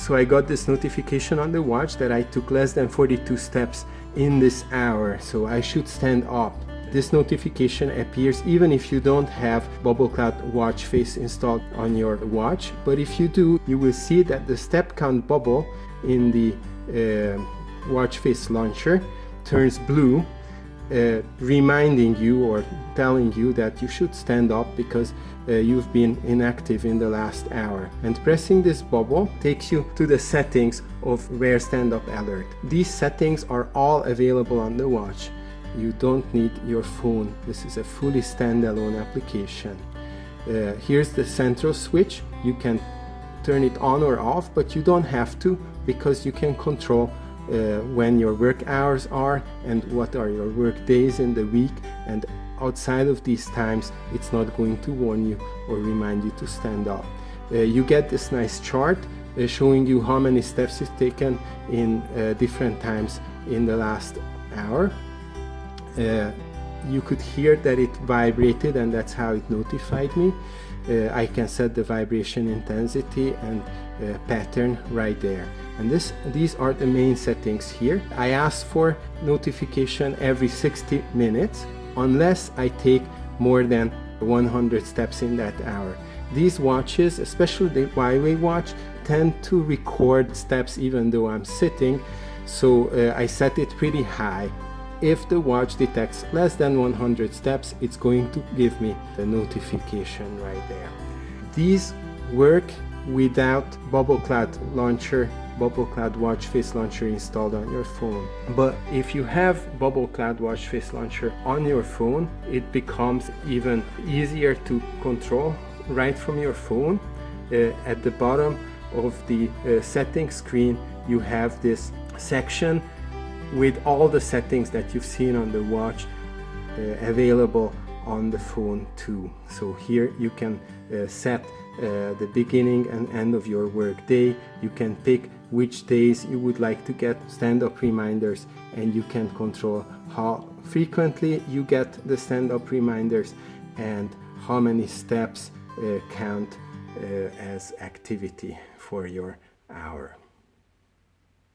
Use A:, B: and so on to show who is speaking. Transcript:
A: So I got this notification on the watch that I took less than 42 steps in this hour, so I should stand up. This notification appears even if you don't have Bubble Cloud watch face installed on your watch, but if you do, you will see that the step count bubble in the uh, watch face launcher turns blue uh, reminding you or telling you that you should stand up because uh, you've been inactive in the last hour. And pressing this bubble takes you to the settings of Wear Stand Up Alert. These settings are all available on the watch. You don't need your phone. This is a fully standalone application. Uh, here's the central switch. You can turn it on or off, but you don't have to because you can control uh, when your work hours are and what are your work days in the week and outside of these times it's not going to warn you or remind you to stand up. Uh, you get this nice chart uh, showing you how many steps you've taken in uh, different times in the last hour. Uh, you could hear that it vibrated and that's how it notified me. Uh, I can set the vibration intensity and uh, pattern right there. And this these are the main settings here. I ask for notification every 60 minutes unless I take more than 100 steps in that hour. These watches especially the Huawei watch tend to record steps even though I'm sitting. So uh, I set it pretty high if the watch detects less than 100 steps it's going to give me the notification right there these work without BubbleCloud launcher BubbleCloud Watch Face Launcher installed on your phone. But if you have BubbleCloud Watch Face Launcher on your phone, it becomes even easier to control right from your phone. Uh, at the bottom of the uh, settings screen, you have this section with all the settings that you've seen on the watch uh, available on the phone too. So here you can uh, set uh, the beginning and end of your work day. You can pick which days you would like to get stand-up reminders and you can control how frequently you get the stand-up reminders and how many steps uh, count uh, as activity for your hour.